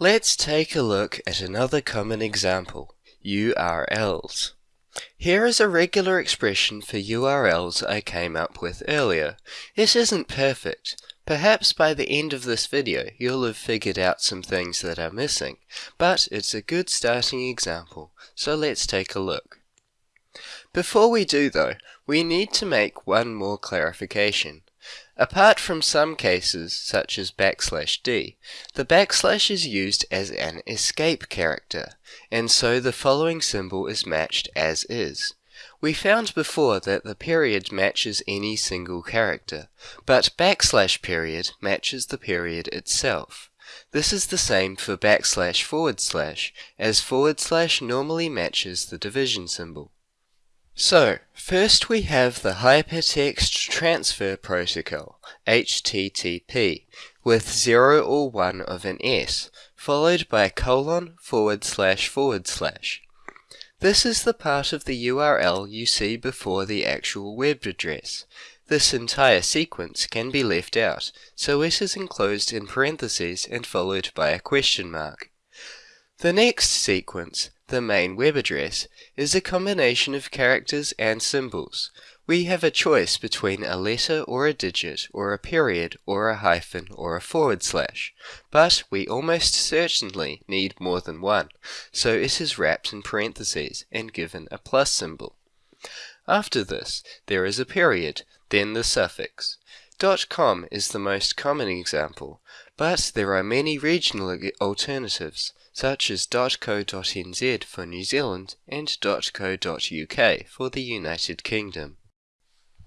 Let's take a look at another common example, URLs. Here is a regular expression for URLs I came up with earlier. This isn't perfect. Perhaps by the end of this video you'll have figured out some things that are missing, but it's a good starting example, so let's take a look. Before we do though, we need to make one more clarification. Apart from some cases, such as backslash d, the backslash is used as an escape character, and so the following symbol is matched as is. We found before that the period matches any single character, but backslash period matches the period itself. This is the same for backslash forward slash, as forward slash normally matches the division symbol. So, first we have the Hypertext Transfer Protocol, HTTP, with 0 or 1 of an S, followed by a colon forward slash forward slash. This is the part of the URL you see before the actual web address. This entire sequence can be left out, so it is enclosed in parentheses and followed by a question mark. The next sequence, the main web address, is a combination of characters and symbols. We have a choice between a letter or a digit or a period or a hyphen or a forward slash, but we almost certainly need more than one, so it is wrapped in parentheses and given a plus symbol. After this, there is a period, then the suffix. .com is the most common example, but there are many regional alternatives such as .co.nz for New Zealand and .co.uk for the United Kingdom.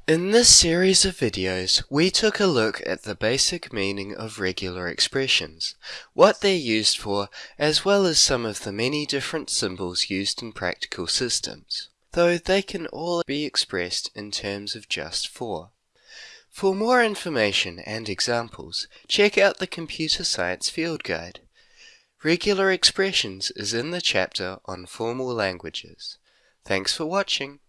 In this series of videos, we took a look at the basic meaning of regular expressions, what they're used for, as well as some of the many different symbols used in practical systems, though they can all be expressed in terms of just four. For more information and examples, check out the Computer Science Field Guide. Regular expressions is in the chapter on formal languages. Thanks for watching.